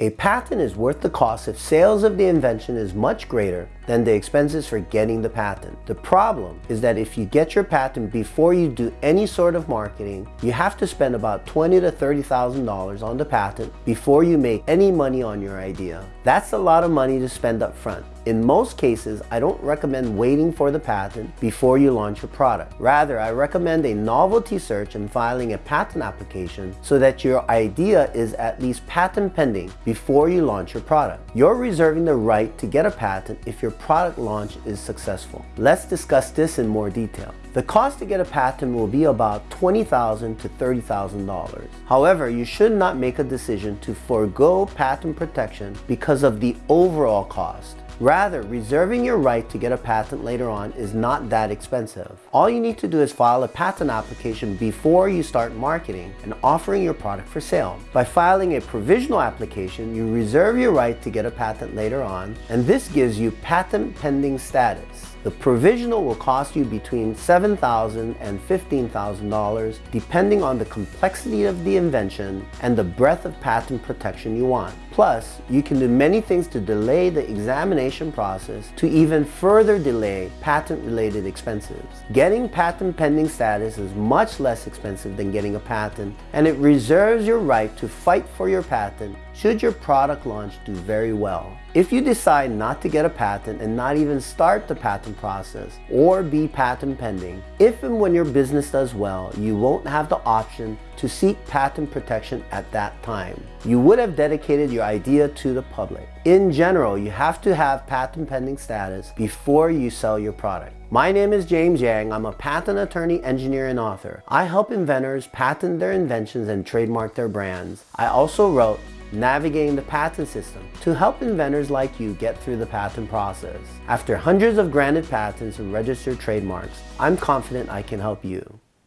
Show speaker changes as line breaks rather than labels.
A patent is worth the cost if sales of the invention is much greater than the expenses for getting the patent. The problem is that if you get your patent before you do any sort of marketing, you have to spend about $20 to $30,000 on the patent before you make any money on your idea. That's a lot of money to spend up front. In most cases, I don't recommend waiting for the patent before you launch your product. Rather, I recommend a novelty search and filing a patent application so that your idea is at least patent pending before you launch your product. You're reserving the right to get a patent if your product launch is successful. Let's discuss this in more detail. The cost to get a patent will be about $20,000 to $30,000. However, you should not make a decision to forego patent protection because of the overall cost. Rather, reserving your right to get a patent later on is not that expensive. All you need to do is file a patent application before you start marketing and offering your product for sale. By filing a provisional application, you reserve your right to get a patent later on, and this gives you patent pending status. The provisional will cost you between $7,000 and $15,000 depending on the complexity of the invention and the breadth of patent protection you want. Plus, you can do many things to delay the examination process to even further delay patent-related expenses. Getting patent pending status is much less expensive than getting a patent and it reserves your right to fight for your patent should your product launch do very well. If you decide not to get a patent and not even start the patent process or be patent pending, if and when your business does well, you won't have the option to seek patent protection at that time. You would have dedicated your idea to the public. In general, you have to have patent pending status before you sell your product. My name is James Yang. I'm a patent attorney, engineer, and author. I help inventors patent their inventions and trademark their brands. I also wrote navigating the patent system to help inventors like you get through the patent process. After hundreds of granted patents and registered trademarks, I'm confident I can help you.